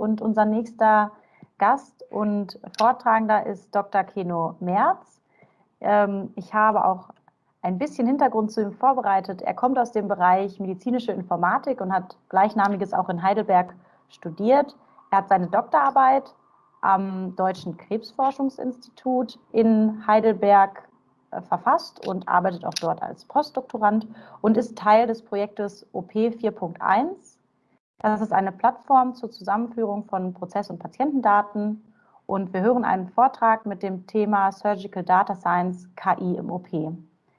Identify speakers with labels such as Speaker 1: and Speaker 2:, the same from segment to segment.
Speaker 1: und unser nächster Gast und Vortragender ist Dr. Keno Merz. Ähm, ich habe auch ein bisschen Hintergrund zu ihm vorbereitet. Er kommt aus dem Bereich medizinische Informatik und hat gleichnamiges auch in Heidelberg studiert. Er hat seine Doktorarbeit am Deutschen Krebsforschungsinstitut in Heidelberg äh, verfasst und arbeitet auch dort als Postdoktorand und ist Teil des Projektes OP 4.1. Das ist eine Plattform zur Zusammenführung von Prozess- und Patientendaten und wir hören einen Vortrag mit dem Thema Surgical Data Science KI im OP.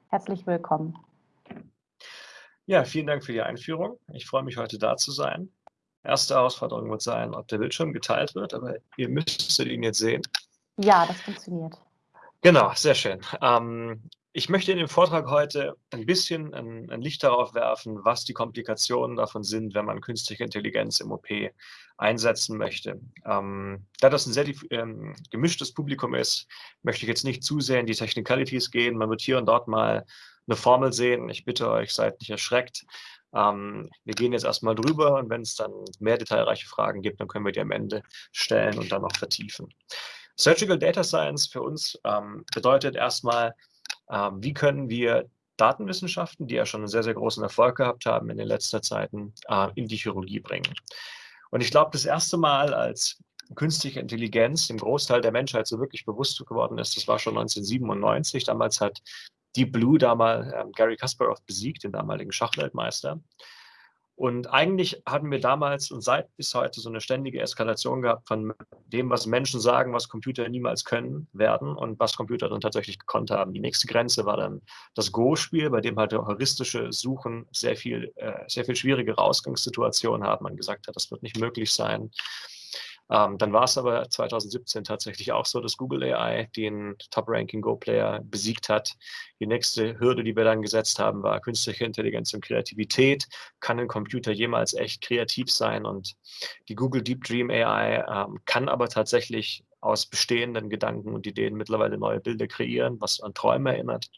Speaker 1: Herzlich willkommen.
Speaker 2: Ja, vielen Dank für die Einführung. Ich freue mich, heute da zu sein. Erste Herausforderung wird sein, ob der Bildschirm geteilt wird, aber ihr müsstet ihn jetzt sehen.
Speaker 1: Ja, das funktioniert.
Speaker 2: Genau, sehr schön. Ähm, ich möchte in dem Vortrag heute ein bisschen ein, ein, Licht darauf werfen, was die Komplikationen davon sind, wenn man künstliche Intelligenz im OP einsetzen möchte. Ähm, da das ein sehr ähm, gemischtes Publikum ist, möchte ich jetzt nicht zu sehr in die Technicalities gehen. Man wird hier und dort mal eine Formel sehen. Ich bitte euch, seid nicht erschreckt. Ähm, wir gehen jetzt erstmal drüber und wenn es dann mehr detailreiche Fragen gibt, dann können wir die am Ende stellen und dann noch vertiefen. Surgical Data Science für uns ähm, bedeutet erstmal, wie können wir Datenwissenschaften, die ja schon einen sehr, sehr großen Erfolg gehabt haben in den letzten Zeiten, äh, in die Chirurgie bringen. Und ich glaube, das erste Mal, als künstliche Intelligenz dem Großteil der Menschheit so wirklich bewusst geworden ist, das war schon 1997. Damals hat Deep Blue damals ähm, Gary Kasparov besiegt, den damaligen Schachweltmeister. Und eigentlich hatten wir damals und seit bis heute so eine ständige Eskalation gehabt von dem, was Menschen sagen, was Computer niemals können werden und was Computer dann tatsächlich gekonnt haben. Die nächste Grenze war dann das Go-Spiel, bei dem halt heuristische Suchen sehr viel, äh, sehr viel schwierigere Ausgangssituationen haben. Man gesagt hat, das wird nicht möglich sein. Ähm, dann war es aber 2017 tatsächlich auch so, dass Google AI den Top-Ranking Go-Player besiegt hat. Die nächste Hürde, die wir dann gesetzt haben, war künstliche Intelligenz und Kreativität. Kann ein Computer jemals echt kreativ sein? Und die Google Deep Dream AI ähm, kann aber tatsächlich aus bestehenden Gedanken und Ideen mittlerweile neue Bilder kreieren, was an Träume erinnert.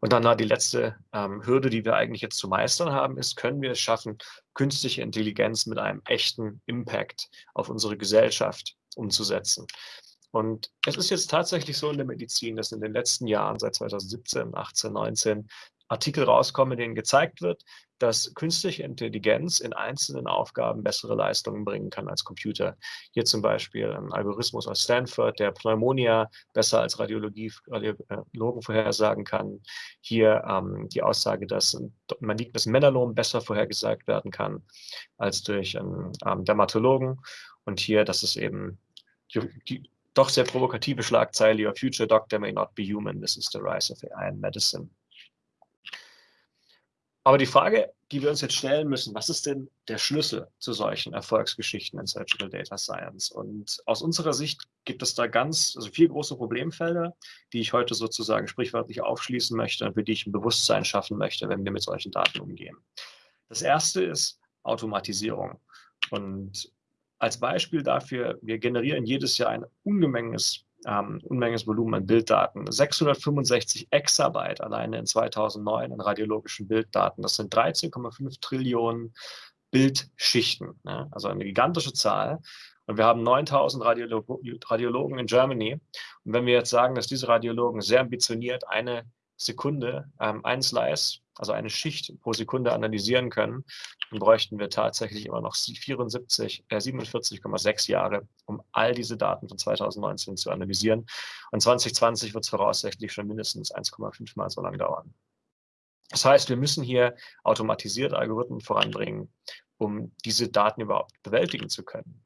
Speaker 2: Und dann die letzte ähm, Hürde, die wir eigentlich jetzt zu meistern haben, ist, können wir es schaffen, künstliche Intelligenz mit einem echten Impact auf unsere Gesellschaft umzusetzen. Und es ist jetzt tatsächlich so in der Medizin, dass in den letzten Jahren, seit 2017, 18, 19, Artikel rauskommen, in denen gezeigt wird, dass künstliche Intelligenz in einzelnen Aufgaben bessere Leistungen bringen kann als Computer. Hier zum Beispiel ein Algorithmus aus Stanford, der Pneumonia besser als Radiologie, Radiologen vorhersagen kann. Hier ähm, die Aussage, dass ein malignes Melalom besser vorhergesagt werden kann als durch einen ähm, Dermatologen. Und hier, dass es eben die, die doch sehr provokative Schlagzeile, Your future doctor may not be human, this is the rise of AI in medicine. Aber die Frage, die wir uns jetzt stellen müssen, was ist denn der Schlüssel zu solchen Erfolgsgeschichten in Surgical Data Science? Und aus unserer Sicht gibt es da ganz, also vier große Problemfelder, die ich heute sozusagen sprichwörtlich aufschließen möchte und für die ich ein Bewusstsein schaffen möchte, wenn wir mit solchen Daten umgehen. Das erste ist Automatisierung. Und als Beispiel dafür, wir generieren jedes Jahr ein Ungemenges ähm, Unmenges Volumen an Bilddaten. 665 Exabyte alleine in 2009 an radiologischen Bilddaten. Das sind 13,5 Trillionen Bildschichten. Ne? Also eine gigantische Zahl. Und wir haben 9000 Radiolo Radiologen in Germany. Und wenn wir jetzt sagen, dass diese Radiologen sehr ambitioniert eine Sekunde ähm, ein Slice, also eine Schicht pro Sekunde analysieren können, dann bräuchten wir tatsächlich immer noch 74, äh, 47,6 Jahre, um all diese Daten von 2019 zu analysieren. Und 2020 wird es voraussichtlich schon mindestens 1,5 Mal so lange dauern. Das heißt, wir müssen hier automatisierte Algorithmen voranbringen, um diese Daten überhaupt bewältigen zu können.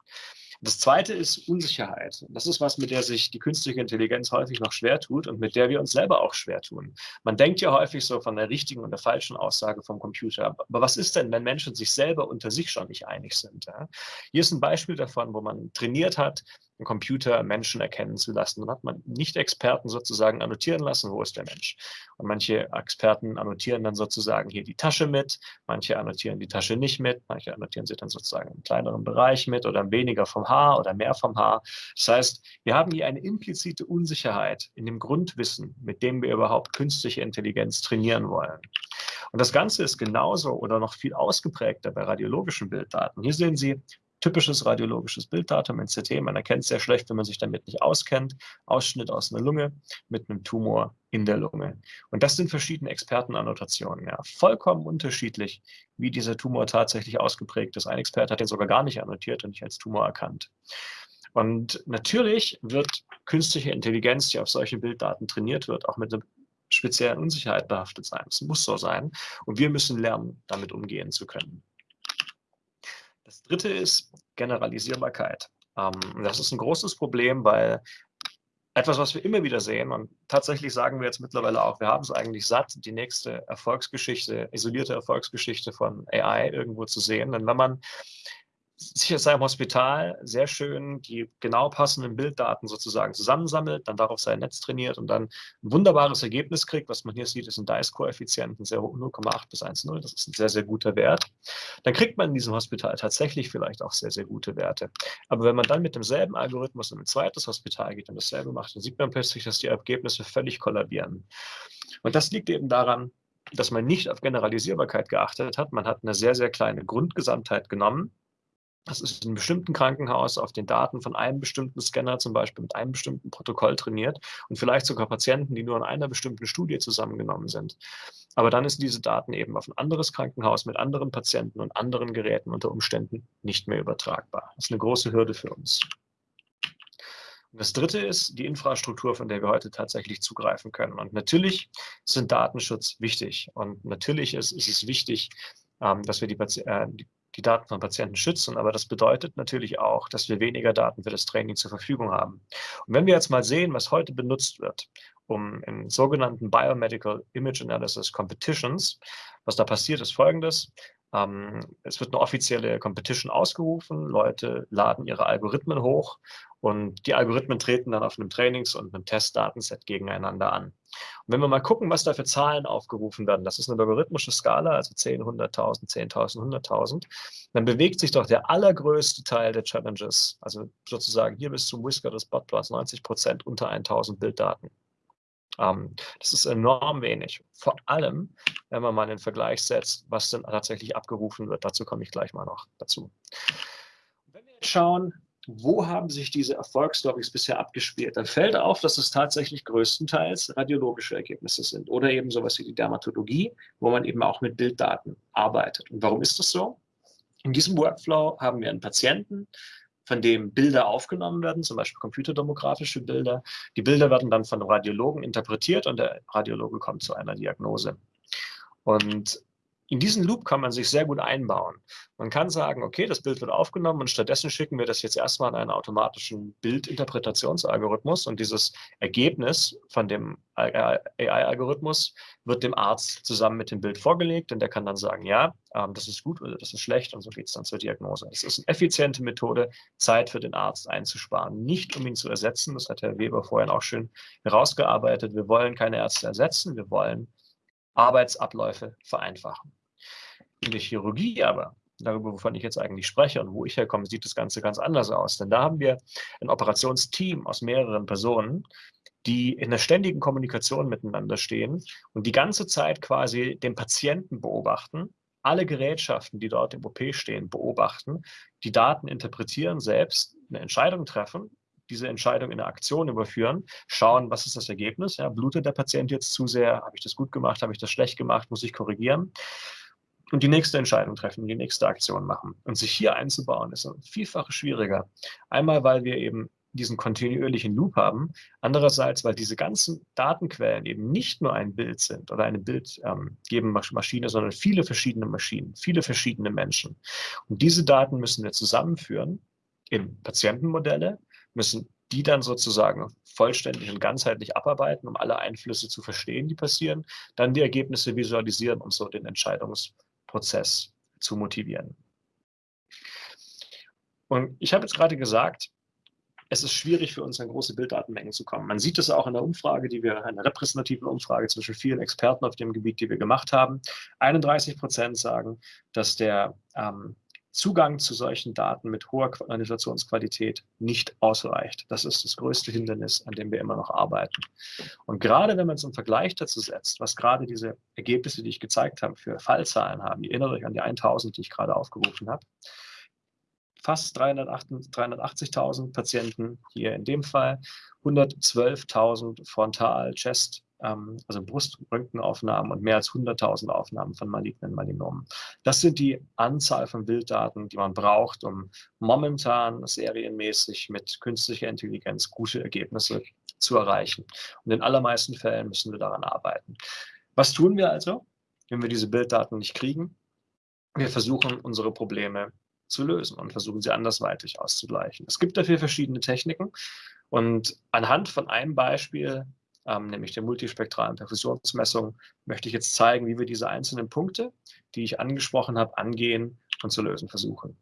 Speaker 2: Das zweite ist Unsicherheit. Das ist was, mit der sich die künstliche Intelligenz häufig noch schwer tut und mit der wir uns selber auch schwer tun. Man denkt ja häufig so von der richtigen und der falschen Aussage vom Computer. Aber was ist denn, wenn Menschen sich selber unter sich schon nicht einig sind? Hier ist ein Beispiel davon, wo man trainiert hat, einen Computer Menschen erkennen zu lassen. Dann hat man Nicht-Experten sozusagen annotieren lassen, wo ist der Mensch. Und manche Experten annotieren dann sozusagen hier die Tasche mit, manche annotieren die Tasche nicht mit, manche annotieren sie dann sozusagen im kleineren Bereich mit oder weniger vom Haar oder mehr vom Haar. Das heißt, wir haben hier eine implizite Unsicherheit in dem Grundwissen, mit dem wir überhaupt künstliche Intelligenz trainieren wollen. Und das Ganze ist genauso oder noch viel ausgeprägter bei radiologischen Bilddaten. Hier sehen Sie typisches radiologisches Bilddatum, NCT. Man erkennt es sehr schlecht, wenn man sich damit nicht auskennt. Ausschnitt aus einer Lunge mit einem Tumor in der Lunge. Und das sind verschiedene Expertenannotationen. Ja. Vollkommen unterschiedlich, wie dieser Tumor tatsächlich ausgeprägt ist. Ein Experte hat den sogar gar nicht annotiert und nicht als Tumor erkannt. Und natürlich wird künstliche Intelligenz, die auf solchen Bilddaten trainiert wird, auch mit einer speziellen Unsicherheit behaftet sein. Es muss so sein. Und wir müssen lernen, damit umgehen zu können. Dritte ist Generalisierbarkeit. Ähm, das ist ein großes Problem, weil etwas, was wir immer wieder sehen, und tatsächlich sagen wir jetzt mittlerweile auch, wir haben es eigentlich satt, die nächste Erfolgsgeschichte, isolierte Erfolgsgeschichte von AI irgendwo zu sehen. Denn wenn man sich aus seinem Hospital sehr schön die genau passenden Bilddaten sozusagen zusammensammelt, dann darauf sein Netz trainiert und dann ein wunderbares Ergebnis kriegt. Was man hier sieht, ist ein DICE-Koeffizient, ein 0,8 bis 1,0. Das ist ein sehr, sehr guter Wert. Dann kriegt man in diesem Hospital tatsächlich vielleicht auch sehr, sehr gute Werte. Aber wenn man dann mit demselben Algorithmus in ein zweites Hospital geht und dasselbe macht, dann sieht man plötzlich, dass die Ergebnisse völlig kollabieren. Und das liegt eben daran, dass man nicht auf Generalisierbarkeit geachtet hat. Man hat eine sehr, sehr kleine Grundgesamtheit genommen das ist in einem bestimmten Krankenhaus auf den Daten von einem bestimmten Scanner zum Beispiel mit einem bestimmten Protokoll trainiert und vielleicht sogar Patienten, die nur in einer bestimmten Studie zusammengenommen sind. Aber dann ist diese Daten eben auf ein anderes Krankenhaus mit anderen Patienten und anderen Geräten unter Umständen nicht mehr übertragbar. Das ist eine große Hürde für uns. Und das dritte ist die Infrastruktur, von der wir heute tatsächlich zugreifen können. Und natürlich sind Datenschutz wichtig. Und natürlich ist, ist es wichtig, ähm, dass wir die, äh, die die Daten von Patienten schützen, aber das bedeutet natürlich auch, dass wir weniger Daten für das Training zur Verfügung haben. Und wenn wir jetzt mal sehen, was heute benutzt wird, um in sogenannten Biomedical Image Analysis Competitions, was da passiert, ist folgendes. Ähm, es wird eine offizielle Competition ausgerufen, Leute laden ihre Algorithmen hoch und die Algorithmen treten dann auf einem Trainings- und einem Testdatenset gegeneinander an. Und wenn wir mal gucken, was da für Zahlen aufgerufen werden, das ist eine logarithmische Skala, also 10, 100.000, 10.000, 100.000, dann bewegt sich doch der allergrößte Teil der Challenges, also sozusagen hier bis zum Whisker des Botplots, 90 Prozent unter 1.000 Bilddaten. Ähm, das ist enorm wenig. Vor allem, wenn man mal den Vergleich setzt, was denn tatsächlich abgerufen wird. Dazu komme ich gleich mal noch dazu. Wenn wir jetzt schauen, wo haben sich diese Erfolgsstories bisher abgespielt, dann fällt auf, dass es tatsächlich größtenteils radiologische Ergebnisse sind oder eben sowas wie die Dermatologie, wo man eben auch mit Bilddaten arbeitet. Und warum ist das so? In diesem Workflow haben wir einen Patienten, von dem Bilder aufgenommen werden, zum Beispiel computerdemografische Bilder. Die Bilder werden dann von Radiologen interpretiert und der Radiologe kommt zu einer Diagnose. Und in diesen Loop kann man sich sehr gut einbauen. Man kann sagen, okay, das Bild wird aufgenommen und stattdessen schicken wir das jetzt erstmal in einen automatischen Bildinterpretationsalgorithmus und dieses Ergebnis von dem AI-Algorithmus wird dem Arzt zusammen mit dem Bild vorgelegt und der kann dann sagen, ja, ähm, das ist gut oder das ist schlecht und so geht es dann zur Diagnose. Es ist eine effiziente Methode, Zeit für den Arzt einzusparen, nicht um ihn zu ersetzen. Das hat Herr Weber vorhin auch schön herausgearbeitet. Wir wollen keine Ärzte ersetzen, wir wollen Arbeitsabläufe vereinfachen. In der Chirurgie aber, darüber, wovon ich jetzt eigentlich spreche und wo ich herkomme, sieht das Ganze ganz anders aus. Denn da haben wir ein Operationsteam aus mehreren Personen, die in der ständigen Kommunikation miteinander stehen und die ganze Zeit quasi den Patienten beobachten, alle Gerätschaften, die dort im OP stehen, beobachten, die Daten interpretieren, selbst eine Entscheidung treffen diese Entscheidung in eine Aktion überführen, schauen, was ist das Ergebnis, ja, blutet der Patient jetzt zu sehr, habe ich das gut gemacht, habe ich das schlecht gemacht, muss ich korrigieren und die nächste Entscheidung treffen, die nächste Aktion machen. Und sich hier einzubauen, ist vielfach schwieriger. Einmal, weil wir eben diesen kontinuierlichen Loop haben. Andererseits, weil diese ganzen Datenquellen eben nicht nur ein Bild sind oder eine bildgebende ähm, sondern viele verschiedene Maschinen, viele verschiedene Menschen. Und diese Daten müssen wir zusammenführen in Patientenmodelle, müssen die dann sozusagen vollständig und ganzheitlich abarbeiten, um alle Einflüsse zu verstehen, die passieren, dann die Ergebnisse visualisieren und so den Entscheidungs Prozess zu motivieren. Und ich habe jetzt gerade gesagt, es ist schwierig für uns, an große Bilddatenmengen zu kommen. Man sieht es auch in der Umfrage, die wir, einer repräsentativen Umfrage zwischen vielen Experten auf dem Gebiet, die wir gemacht haben. 31 Prozent sagen, dass der ähm, Zugang zu solchen Daten mit hoher Organisationsqualität nicht ausreicht. Das ist das größte Hindernis, an dem wir immer noch arbeiten. Und gerade wenn man es im Vergleich dazu setzt, was gerade diese Ergebnisse, die ich gezeigt habe, für Fallzahlen haben, ihr erinnert euch an die 1000, die ich gerade aufgerufen habe, fast 380.000 Patienten hier in dem Fall, 112.000 Frontal-Chest, ähm, also Bruströntgenaufnahmen und mehr als 100.000 Aufnahmen von malignen Malinomen. Das sind die Anzahl von Bilddaten, die man braucht, um momentan serienmäßig mit künstlicher Intelligenz gute Ergebnisse zu erreichen. Und in allermeisten Fällen müssen wir daran arbeiten. Was tun wir also, wenn wir diese Bilddaten nicht kriegen? Wir versuchen, unsere Probleme zu lösen und versuchen sie andersweitig auszugleichen. Es gibt dafür verschiedene Techniken und anhand von einem Beispiel, ähm, nämlich der multispektralen Perfusionsmessung, möchte ich jetzt zeigen, wie wir diese einzelnen Punkte, die ich angesprochen habe, angehen und zu lösen versuchen.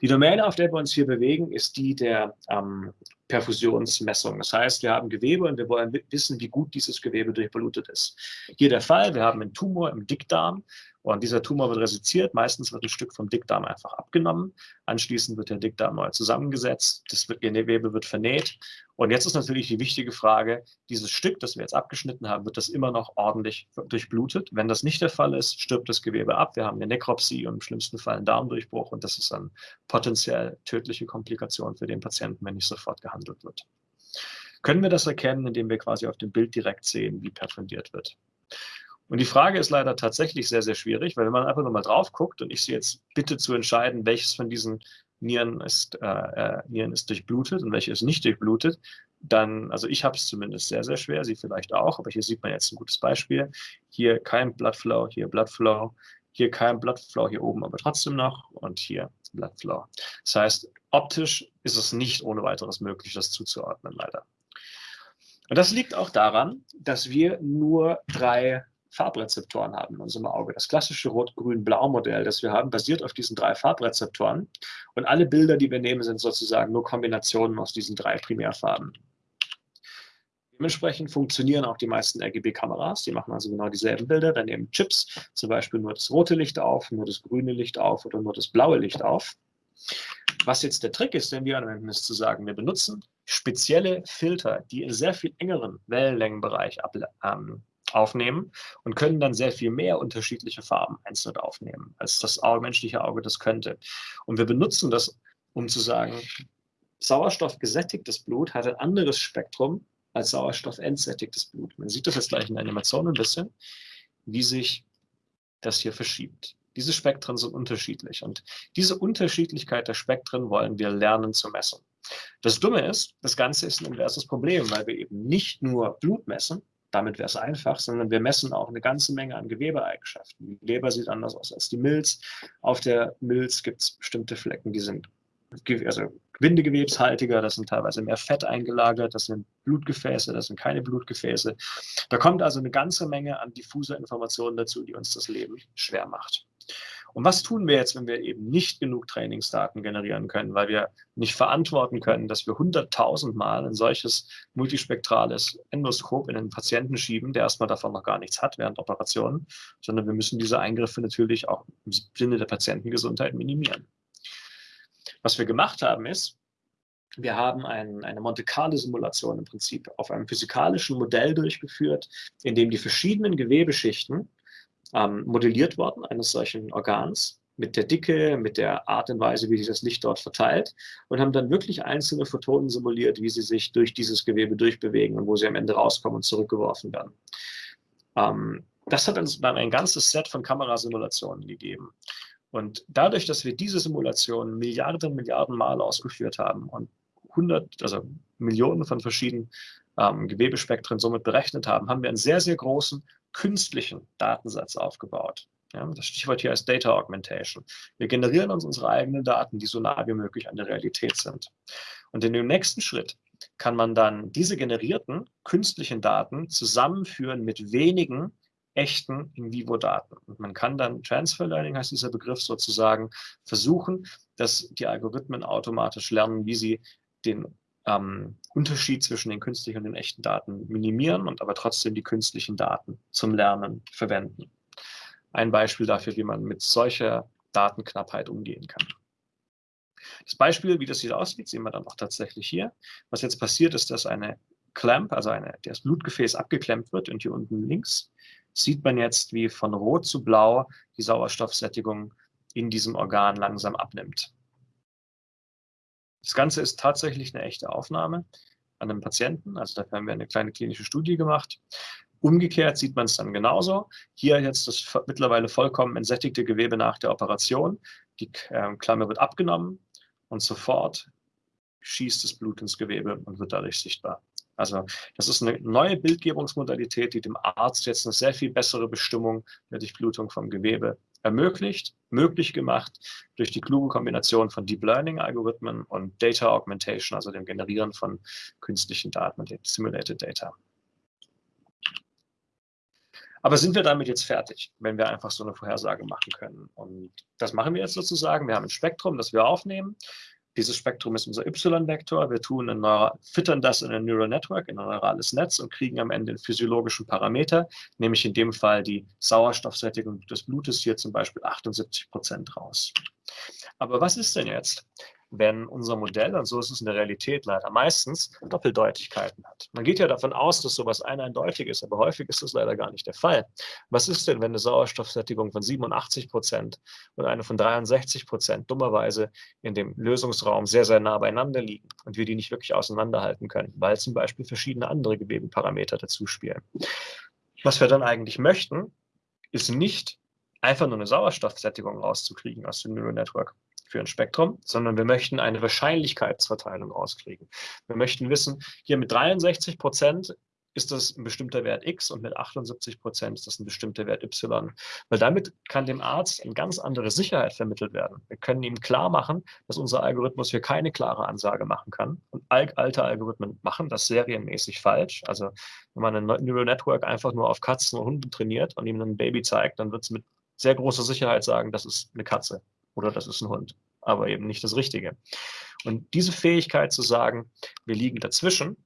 Speaker 2: Die Domäne, auf der wir uns hier bewegen, ist die der ähm, Perfusionsmessung. Das heißt, wir haben Gewebe und wir wollen wissen, wie gut dieses Gewebe durchblutet ist. Hier der Fall, wir haben einen Tumor im Dickdarm und dieser Tumor wird resiziert. Meistens wird ein Stück vom Dickdarm einfach abgenommen. Anschließend wird der Dickdarm neu zusammengesetzt. Das Gewebe wird vernäht. Und jetzt ist natürlich die wichtige Frage, dieses Stück, das wir jetzt abgeschnitten haben, wird das immer noch ordentlich durchblutet? Wenn das nicht der Fall ist, stirbt das Gewebe ab. Wir haben eine Nekropsie und im schlimmsten Fall einen Darmdurchbruch. Und das ist dann potenziell tödliche Komplikation für den Patienten, wenn nicht sofort gehandelt wird. Können wir das erkennen, indem wir quasi auf dem Bild direkt sehen, wie perfundiert wird? Und die Frage ist leider tatsächlich sehr, sehr schwierig, weil wenn man einfach nur mal drauf guckt und ich Sie jetzt bitte zu entscheiden, welches von diesen Nieren ist, äh, äh, Nieren ist durchblutet und welche ist nicht durchblutet, dann, also ich habe es zumindest sehr, sehr schwer, Sie vielleicht auch, aber hier sieht man jetzt ein gutes Beispiel. Hier kein Bloodflow, hier Bloodflow, hier kein Bloodflow, hier oben aber trotzdem noch und hier Bloodflow. Das heißt, optisch ist es nicht ohne weiteres möglich, das zuzuordnen, leider. Und das liegt auch daran, dass wir nur drei Farbrezeptoren haben in unserem Auge. Das klassische Rot-Grün-Blau-Modell, das wir haben, basiert auf diesen drei Farbrezeptoren. Und alle Bilder, die wir nehmen, sind sozusagen nur Kombinationen aus diesen drei Primärfarben. Dementsprechend funktionieren auch die meisten RGB-Kameras. Die machen also genau dieselben Bilder. Dann nehmen Chips zum Beispiel nur das rote Licht auf, nur das grüne Licht auf oder nur das blaue Licht auf. Was jetzt der Trick ist, den wir anwenden, ist zu sagen, wir benutzen spezielle Filter, die in sehr viel engeren Wellenlängenbereich ähm, aufnehmen und können dann sehr viel mehr unterschiedliche Farben einzeln aufnehmen, als das menschliche Auge das könnte. Und wir benutzen das, um zu sagen, sauerstoffgesättigtes Blut hat ein anderes Spektrum als sauerstoffentsättigtes Blut. Man sieht das jetzt gleich in der Animation ein bisschen, wie sich das hier verschiebt. Diese Spektren sind unterschiedlich und diese Unterschiedlichkeit der Spektren wollen wir lernen zu messen. Das Dumme ist, das Ganze ist ein inverses Problem, weil wir eben nicht nur Blut messen, damit wäre es einfach, sondern wir messen auch eine ganze Menge an Gewebeeigenschaften. Die Leber sieht anders aus als die Milz. Auf der Milz gibt es bestimmte Flecken, die sind also bindegewebshaltiger, das sind teilweise mehr Fett eingelagert, das sind Blutgefäße, das sind keine Blutgefäße. Da kommt also eine ganze Menge an diffuser Informationen dazu, die uns das Leben schwer macht. Und was tun wir jetzt, wenn wir eben nicht genug Trainingsdaten generieren können, weil wir nicht verantworten können, dass wir 100.000 Mal ein solches multispektrales Endoskop in einen Patienten schieben, der erstmal davon noch gar nichts hat während Operationen, sondern wir müssen diese Eingriffe natürlich auch im Sinne der Patientengesundheit minimieren. Was wir gemacht haben ist, wir haben ein, eine Monte Carlo-Simulation im Prinzip auf einem physikalischen Modell durchgeführt, in dem die verschiedenen Gewebeschichten ähm, modelliert worden, eines solchen Organs, mit der Dicke, mit der Art und Weise, wie sich das Licht dort verteilt und haben dann wirklich einzelne Photonen simuliert, wie sie sich durch dieses Gewebe durchbewegen und wo sie am Ende rauskommen und zurückgeworfen werden. Ähm, das hat uns dann ein ganzes Set von Kamerasimulationen gegeben. Und dadurch, dass wir diese Simulationen Milliarden, Milliarden Mal ausgeführt haben und hundert, also Millionen von verschiedenen ähm, Gewebespektren somit berechnet haben, haben wir einen sehr, sehr großen künstlichen Datensatz aufgebaut. Ja, das Stichwort hier ist Data Augmentation. Wir generieren uns unsere eigenen Daten, die so nah wie möglich an der Realität sind. Und in dem nächsten Schritt kann man dann diese generierten künstlichen Daten zusammenführen mit wenigen echten In-vivo-Daten. Und man kann dann, Transfer Learning heißt dieser Begriff sozusagen, versuchen, dass die Algorithmen automatisch lernen, wie sie den ähm, Unterschied zwischen den künstlichen und den echten Daten minimieren und aber trotzdem die künstlichen Daten zum Lernen verwenden. Ein Beispiel dafür, wie man mit solcher Datenknappheit umgehen kann. Das Beispiel, wie das hier aussieht, sehen wir dann auch tatsächlich hier. Was jetzt passiert, ist, dass eine Clamp, also eine, das Blutgefäß abgeklemmt wird und hier unten links sieht man jetzt, wie von rot zu blau die Sauerstoffsättigung in diesem Organ langsam abnimmt. Das Ganze ist tatsächlich eine echte Aufnahme an einem Patienten. Also dafür haben wir eine kleine klinische Studie gemacht. Umgekehrt sieht man es dann genauso. Hier jetzt das mittlerweile vollkommen entsättigte Gewebe nach der Operation. Die äh, Klammer wird abgenommen und sofort schießt das Blut ins Gewebe und wird dadurch sichtbar. Also das ist eine neue Bildgebungsmodalität, die dem Arzt jetzt eine sehr viel bessere Bestimmung der Durchblutung vom Gewebe ermöglicht, möglich gemacht durch die kluge Kombination von Deep Learning Algorithmen und Data Augmentation, also dem Generieren von künstlichen Daten, dem Simulated Data. Aber sind wir damit jetzt fertig, wenn wir einfach so eine Vorhersage machen können? Und das machen wir jetzt sozusagen. Wir haben ein Spektrum, das wir aufnehmen. Dieses Spektrum ist unser Y-Vektor. Wir tun ein füttern das in ein Neural Network, in ein neurales Netz und kriegen am Ende einen physiologischen Parameter, nämlich in dem Fall die Sauerstoffsättigung des Blutes, hier zum Beispiel 78 Prozent raus. Aber was ist denn jetzt, wenn unser Modell, und so ist es in der Realität leider meistens, Doppeldeutigkeiten hat. Man geht ja davon aus, dass sowas eindeutig ist, aber häufig ist das leider gar nicht der Fall. Was ist denn, wenn eine Sauerstoffsättigung von 87 Prozent und eine von 63 Prozent dummerweise in dem Lösungsraum sehr, sehr nah beieinander liegen und wir die nicht wirklich auseinanderhalten können, weil zum Beispiel verschiedene andere Gewebeparameter dazu spielen. Was wir dann eigentlich möchten, ist nicht einfach nur eine Sauerstoffsättigung rauszukriegen aus dem Neural Network, für ein Spektrum, sondern wir möchten eine Wahrscheinlichkeitsverteilung rauskriegen. Wir möchten wissen, hier mit 63 Prozent ist das ein bestimmter Wert X und mit 78 Prozent ist das ein bestimmter Wert Y. Weil damit kann dem Arzt eine ganz andere Sicherheit vermittelt werden. Wir können ihm klar machen, dass unser Algorithmus hier keine klare Ansage machen kann. Und alte Algorithmen machen das serienmäßig falsch. Also wenn man ein Neural Network einfach nur auf Katzen und Hunden trainiert und ihm ein Baby zeigt, dann wird es mit sehr großer Sicherheit sagen, das ist eine Katze oder das ist ein Hund, aber eben nicht das Richtige. Und diese Fähigkeit zu sagen, wir liegen dazwischen,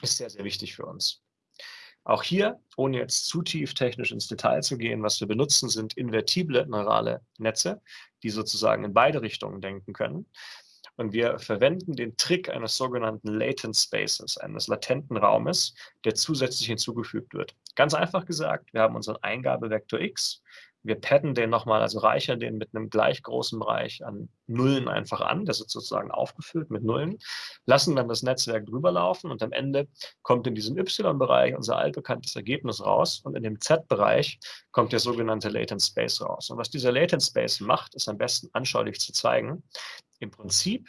Speaker 2: ist sehr, sehr wichtig für uns. Auch hier, ohne jetzt zu tief technisch ins Detail zu gehen, was wir benutzen, sind invertible neurale Netze, die sozusagen in beide Richtungen denken können. Und wir verwenden den Trick eines sogenannten Latent Spaces, eines latenten Raumes, der zusätzlich hinzugefügt wird. Ganz einfach gesagt, wir haben unseren Eingabevektor x, wir padden den nochmal, also reichern den mit einem gleich großen Bereich an Nullen einfach an. Das ist sozusagen aufgefüllt mit Nullen. Lassen dann das Netzwerk drüber laufen und am Ende kommt in diesem Y-Bereich unser altbekanntes Ergebnis raus und in dem Z-Bereich kommt der sogenannte Latent Space raus. Und was dieser Latent Space macht, ist am besten anschaulich zu zeigen. Im Prinzip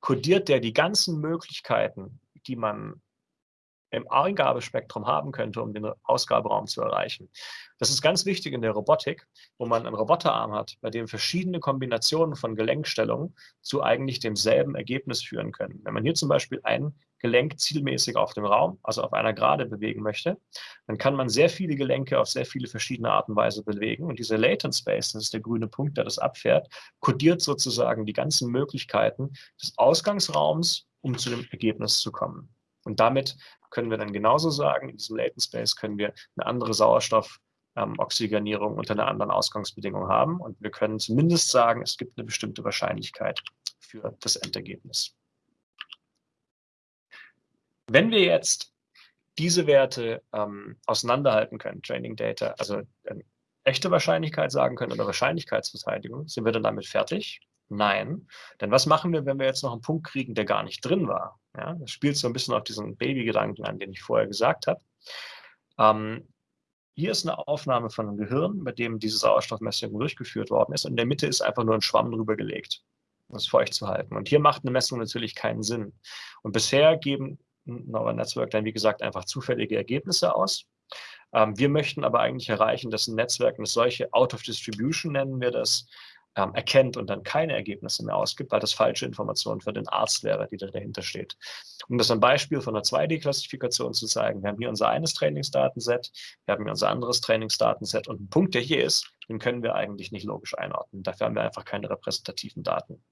Speaker 2: kodiert der die ganzen Möglichkeiten, die man im Eingabespektrum haben könnte, um den Ausgaberaum zu erreichen. Das ist ganz wichtig in der Robotik, wo man einen Roboterarm hat, bei dem verschiedene Kombinationen von Gelenkstellungen zu eigentlich demselben Ergebnis führen können. Wenn man hier zum Beispiel ein Gelenk zielmäßig auf dem Raum, also auf einer Gerade bewegen möchte, dann kann man sehr viele Gelenke auf sehr viele verschiedene Art und Weise bewegen. Und dieser Latent Space, das ist der grüne Punkt, der das abfährt, kodiert sozusagen die ganzen Möglichkeiten des Ausgangsraums, um zu dem Ergebnis zu kommen. Und damit können wir dann genauso sagen, in diesem Latent Space können wir eine andere Sauerstoffoxygenierung ähm, unter einer anderen Ausgangsbedingung haben. Und wir können zumindest sagen, es gibt eine bestimmte Wahrscheinlichkeit für das Endergebnis. Wenn wir jetzt diese Werte ähm, auseinanderhalten können, Training Data, also äh, echte Wahrscheinlichkeit sagen können oder Wahrscheinlichkeitsverteidigung, sind wir dann damit fertig? Nein. Denn was machen wir, wenn wir jetzt noch einen Punkt kriegen, der gar nicht drin war? Ja, das spielt so ein bisschen auf diesen Baby-Gedanken an, den ich vorher gesagt habe. Ähm, hier ist eine Aufnahme von einem Gehirn, bei dem diese Sauerstoffmessung durchgeführt worden ist. Und in der Mitte ist einfach nur ein Schwamm drüber gelegt, um es feucht zu halten. Und hier macht eine Messung natürlich keinen Sinn. Und bisher geben Neural Network dann, wie gesagt, einfach zufällige Ergebnisse aus. Ähm, wir möchten aber eigentlich erreichen, dass ein Netzwerk eine solche Out of Distribution nennen wir das, ähm, erkennt und dann keine Ergebnisse mehr ausgibt, weil das falsche Informationen für den Arzt wäre, die da dahinter steht. Um das ein Beispiel von einer 2D-Klassifikation zu zeigen, wir haben hier unser eines Trainingsdatenset, wir haben hier unser anderes Trainingsdatenset und ein Punkt, der hier ist, den können wir eigentlich nicht logisch einordnen. Dafür haben wir einfach keine repräsentativen Daten.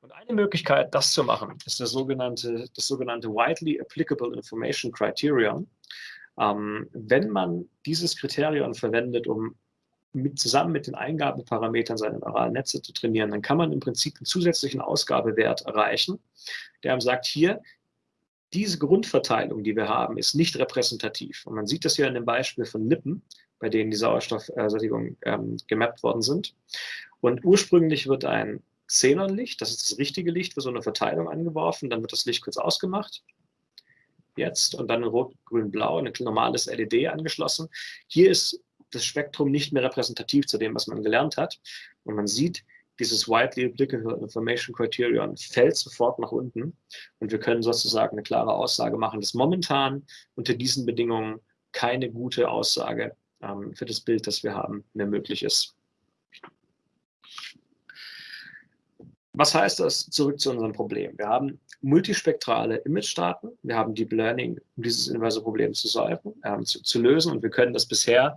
Speaker 2: Und eine Möglichkeit, das zu machen, ist das sogenannte, das sogenannte Widely Applicable Information Criterion. Ähm, wenn man dieses Kriterium verwendet, um mit, zusammen mit den Eingabeparametern seiner neuralen Netze zu trainieren, dann kann man im Prinzip einen zusätzlichen Ausgabewert erreichen, der einem sagt, hier, diese Grundverteilung, die wir haben, ist nicht repräsentativ. Und man sieht das hier in dem Beispiel von Lippen, bei denen die Sauerstoffsättigung ähm, gemappt worden sind. Und ursprünglich wird ein Xenonlicht, das ist das richtige Licht für so eine Verteilung angeworfen, dann wird das Licht kurz ausgemacht. Jetzt und dann in Rot, Grün, Blau, ein normales LED angeschlossen. Hier ist das Spektrum nicht mehr repräsentativ zu dem, was man gelernt hat. Und man sieht, dieses Widely Applicable Information Criterion fällt sofort nach unten. Und wir können sozusagen eine klare Aussage machen, dass momentan unter diesen Bedingungen keine gute Aussage ähm, für das Bild, das wir haben, mehr möglich ist. Was heißt das? Zurück zu unserem Problem. Wir haben multispektrale Image-Daten. Wir haben Deep Learning, um dieses inverse Problem zu, solven, äh, zu, zu, lösen. Und wir können das bisher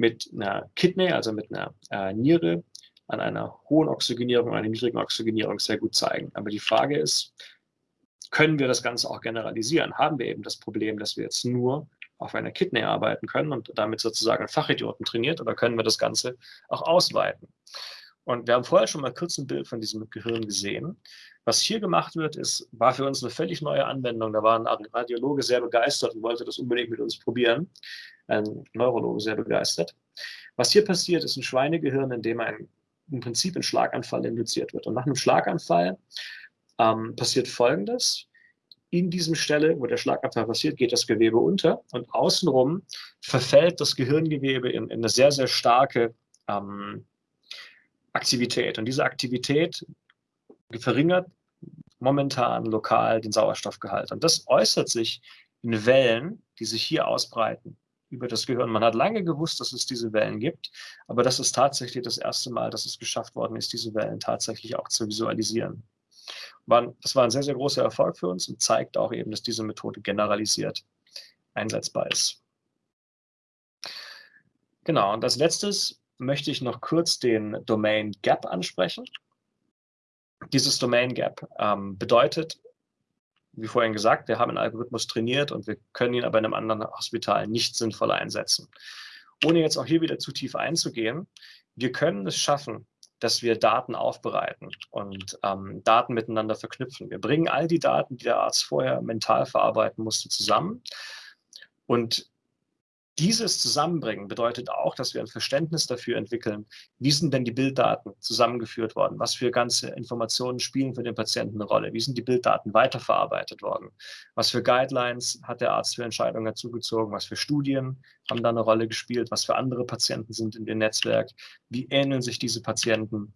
Speaker 2: mit einer Kidney, also mit einer äh, Niere, an einer hohen Oxygenierung, einer niedrigen Oxygenierung sehr gut zeigen. Aber die Frage ist, können wir das Ganze auch generalisieren? Haben wir eben das Problem, dass wir jetzt nur auf einer Kidney arbeiten können und damit sozusagen Fachidioten trainiert oder können wir das Ganze auch ausweiten? Und wir haben vorher schon mal kurz ein Bild von diesem Gehirn gesehen. Was hier gemacht wird, ist, war für uns eine völlig neue Anwendung. Da war ein Radiologe sehr begeistert und wollte das unbedingt mit uns probieren. Ein Neurologe sehr begeistert. Was hier passiert, ist ein Schweinegehirn, in dem ein, im Prinzip ein Schlaganfall induziert wird. Und nach einem Schlaganfall ähm, passiert Folgendes. In diesem Stelle, wo der Schlaganfall passiert, geht das Gewebe unter und außenrum verfällt das Gehirngewebe in, in eine sehr, sehr starke ähm, Aktivität. Und diese Aktivität verringert momentan lokal den Sauerstoffgehalt. Und das äußert sich in Wellen, die sich hier ausbreiten über das Gehirn. Man hat lange gewusst, dass es diese Wellen gibt, aber das ist tatsächlich das erste Mal, dass es geschafft worden ist, diese Wellen tatsächlich auch zu visualisieren. Das war ein sehr, sehr großer Erfolg für uns und zeigt auch eben, dass diese Methode generalisiert einsetzbar ist. Genau, und als letztes möchte ich noch kurz den Domain Gap ansprechen. Dieses Domain Gap ähm, bedeutet, wie vorhin gesagt, wir haben einen Algorithmus trainiert und wir können ihn aber in einem anderen Hospital nicht sinnvoll einsetzen. Ohne jetzt auch hier wieder zu tief einzugehen, wir können es schaffen, dass wir Daten aufbereiten und ähm, Daten miteinander verknüpfen. Wir bringen all die Daten, die der Arzt vorher mental verarbeiten musste, zusammen und dieses Zusammenbringen bedeutet auch, dass wir ein Verständnis dafür entwickeln, wie sind denn die Bilddaten zusammengeführt worden, was für ganze Informationen spielen für den Patienten eine Rolle, wie sind die Bilddaten weiterverarbeitet worden, was für Guidelines hat der Arzt für Entscheidungen dazugezogen, was für Studien haben da eine Rolle gespielt, was für andere Patienten sind in dem Netzwerk, wie ähneln sich diese Patienten.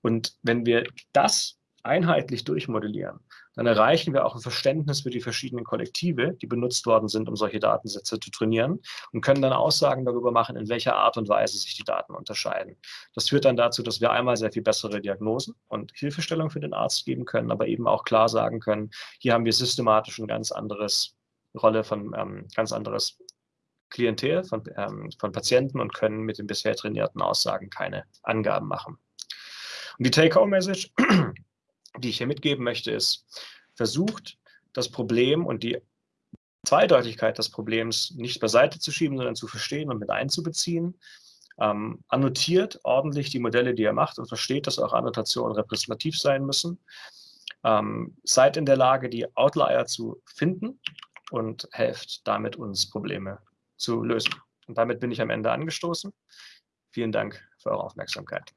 Speaker 2: Und wenn wir das einheitlich durchmodellieren, dann erreichen wir auch ein Verständnis für die verschiedenen Kollektive, die benutzt worden sind, um solche Datensätze zu trainieren und können dann Aussagen darüber machen, in welcher Art und Weise sich die Daten unterscheiden. Das führt dann dazu, dass wir einmal sehr viel bessere Diagnosen und Hilfestellung für den Arzt geben können, aber eben auch klar sagen können, hier haben wir systematisch ein ganz anderes Rolle von ähm, ganz anderes Klientel von, ähm, von Patienten und können mit den bisher trainierten Aussagen keine Angaben machen. Und die Take-Home-Message die ich hier mitgeben möchte, ist, versucht das Problem und die Zweideutigkeit des Problems nicht beiseite zu schieben, sondern zu verstehen und mit einzubeziehen. Ähm, annotiert ordentlich die Modelle, die ihr macht und versteht, dass eure Annotationen repräsentativ sein müssen. Ähm, seid in der Lage, die Outlier zu finden und helft damit, uns Probleme zu lösen. Und damit bin ich am Ende angestoßen. Vielen Dank für eure Aufmerksamkeit.